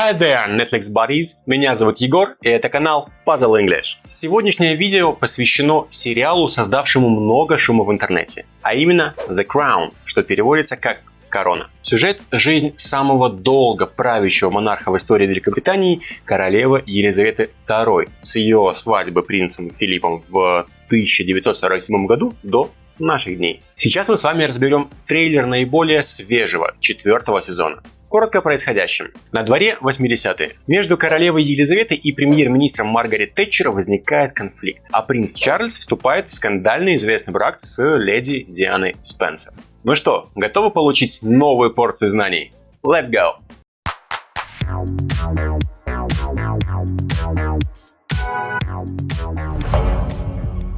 Hi there, Netflix buddies! Меня зовут Егор, и это канал Puzzle English. Сегодняшнее видео посвящено сериалу, создавшему много шума в интернете, а именно The Crown, что переводится как корона. Сюжет «Жизнь самого долго правящего монарха в истории Великобритании королевы Елизаветы II с ее свадьбы принцем Филиппом в 1947 году до наших дней. Сейчас мы с вами разберем трейлер наиболее свежего четвертого сезона. Коротко о происходящем. На дворе 80-е. Между королевой Елизаветой и премьер-министром Маргарет Тэтчер возникает конфликт, а принц Чарльз вступает в скандально известный брак с леди Дианой Спенсер. Ну что, готовы получить новую порцию знаний? Let's go!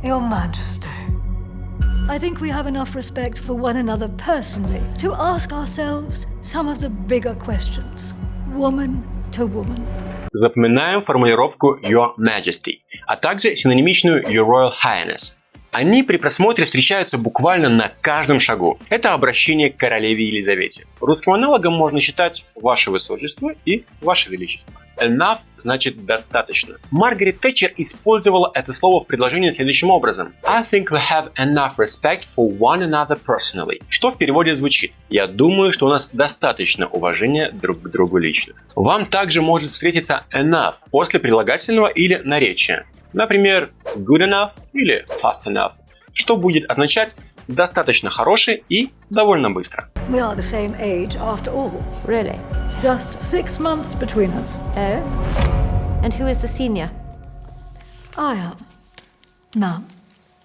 Your. I think we have enough respect for one another personally to ask ourselves some of the bigger questions, woman to woman. Запоминаем формулировку Your Majesty, а также синонимичную Your Royal Highness. Они при просмотре встречаются буквально на каждом шагу. Это обращение к королеве Елизавете. Русским аналогом можно считать «Ваше Высочество» и «Ваше Величество». Enough значит «достаточно». Маргарет Тэтчер использовала это слово в предложении следующим образом. I think we have enough respect for one another personally. Что в переводе звучит. Я думаю, что у нас достаточно уважения друг к другу лично. Вам также может встретиться enough после прилагательного или наречия. Например, good enough или fast enough, что будет означать достаточно хороший и довольно быстро. We are the same age after all. Really? Just six months between us. Oh? And who is the senior? I am. Ma'am.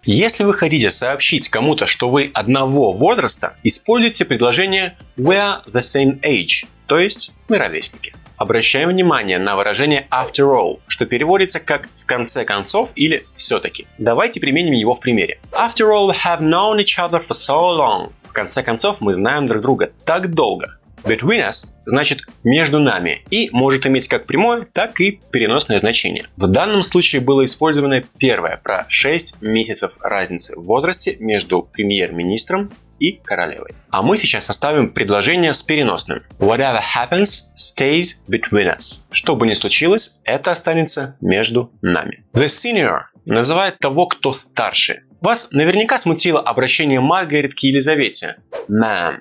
Если вы хотите сообщить кому-то, что вы одного возраста, используйте предложение we are the same age, то есть мы ровесники. Обращаем внимание на выражение after all, что переводится как в конце концов или все-таки. Давайте применим его в примере. After all, have known each other for so long. В конце концов, мы знаем друг друга так долго. Between us значит между нами и может иметь как прямое, так и переносное значение. В данном случае было использовано первое про 6 месяцев разницы в возрасте между премьер-министром и королевой. А мы сейчас составим предложение с переносным. Whatever happens stays between us. Что бы ни случилось, это останется между нами. The senior называет того, кто старше. Вас наверняка смутило обращение Маргарет к Елизавете. Ma'am.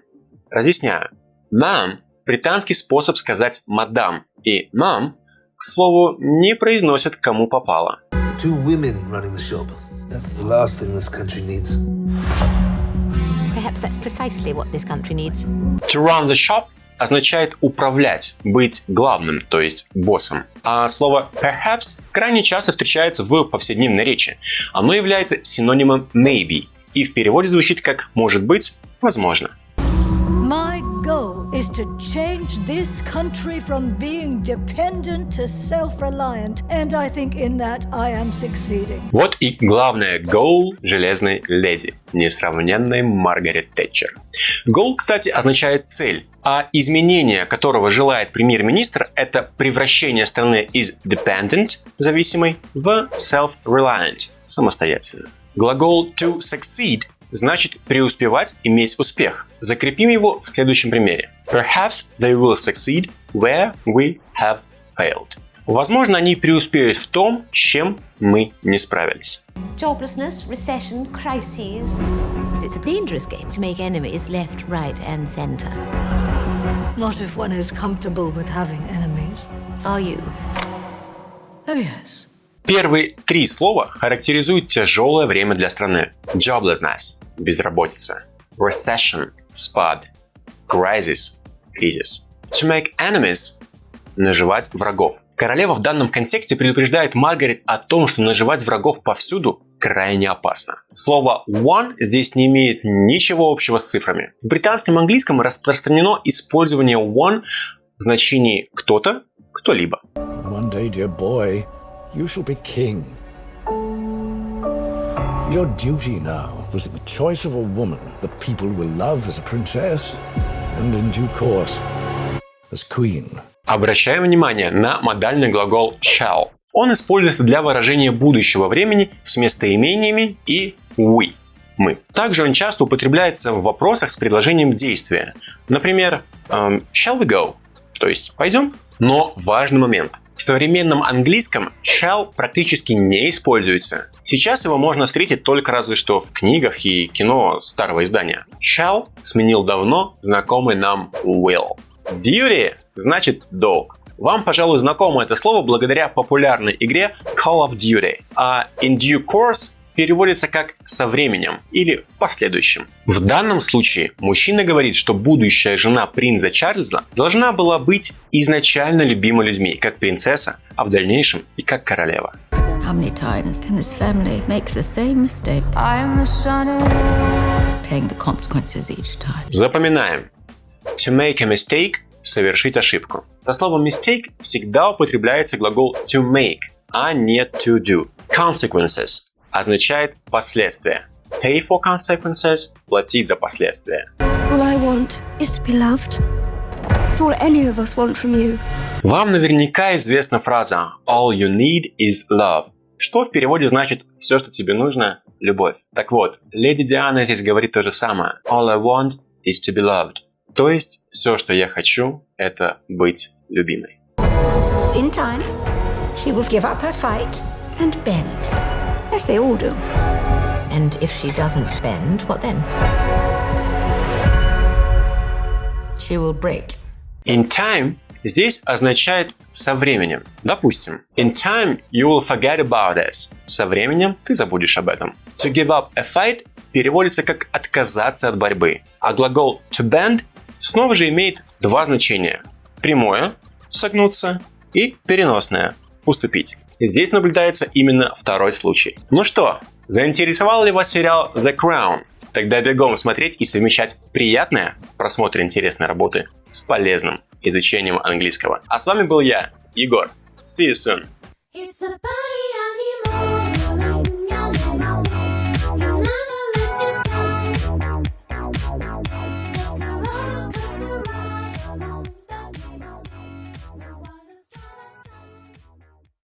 Разъясняю. Ma'am – британский способ сказать «мадам», и «ma'am» к слову, не произносят кому попало. Two women running the shop. That's the last thing this country needs. Perhaps that's precisely what this country needs. To run the shop означает управлять, быть главным, то есть боссом. А слово perhaps крайне часто встречается в повседневной речи. Оно является синонимом maybe и в переводе звучит как «может быть», «возможно». My goal is to change this country from being dependent to self-reliant, and I think in that I am succeeding. Вот и главное goal железной леди, несравненной Маргарет Тэтчер. Goal, кстати, означает цель, а изменение, которого желает премьер-министр, это превращение страны из dependent, зависимой, в self-reliant, самостоятельно. Глагол to succeed значит преуспевать, иметь успех. Закрепим его в следующем примере. Perhaps they will succeed where we have failed. Возможно, они преуспеют в том, с чем мы не справились. Joblessness, recession, crises. It's a dangerous game to make enemies left, right, and center. Not if one is comfortable with having enemies. Are you? Oh, yes. Первые три слова характеризуют тяжелое время для страны. Joblessness – безработица. Recession – спад. Crisis – кризис. To make enemies – наживать врагов. Королева в данном контексте предупреждает Маргарет о том, что наживать врагов повсюду крайне опасно. Слово one здесь не имеет ничего общего с цифрами. В британском английском распространено использование one в значении кто-то, кто-либо. One day, dear boy, you shall be king. Your duty now was the choice of a woman that people will love as a princess and in due course as queen. Обращаем внимание на модальный глагол shall. Он используется для выражения будущего времени с местоимениями и we – мы. Также он часто употребляется в вопросах с предложением действия. Например, эм, shall we go? То есть пойдем? Но важный момент. В современном английском shall практически не используется. Сейчас его можно встретить только разве что в книгах и кино старого издания. Shall сменил давно знакомый нам will. Duty значит долг. Вам, пожалуй, знакомо это слово благодаря популярной игре Call of Duty, а in due course переводится как «со временем» или «в последующем». В данном случае мужчина говорит, что будущая жена принца Чарльза должна была быть изначально любима людьми, как принцесса, а в дальнейшем и как королева. How many times can this family make the same mistake? I'm the son of paying the consequences each time. Запоминаем. To make a mistake – совершить ошибку. Со словом mistake всегда употребляется глагол to make, а не to do. Consequences означает последствия. Pay for consequences – платить за последствия. All I want is to be loved. It's all any of us want from you. Вам наверняка известна фраза All you need is love, что в переводе значит «все, что тебе нужно – любовь». Так вот, леди Диана здесь говорит то же самое. All I want is to be loved. То есть, все, что я хочу, это быть любимой. In time, she will give up her fight and bend. Yes, they all do. And if she doesn't bend, what then? She will break. In time здесь означает со временем. Допустим, in time you will forget about this. Со временем ты забудешь об этом. To give up a fight переводится как отказаться от борьбы. А глагол to bend снова же имеет два значения. Прямое – согнуться и переносное – уступить. Здесь наблюдается именно второй случай. Ну что, заинтересовал ли вас сериал The Crown? Тогда бегом смотреть и совмещать приятное просмотр интересной работы с полезным изучением английского. А с вами был я, Егор. See you soon. It's a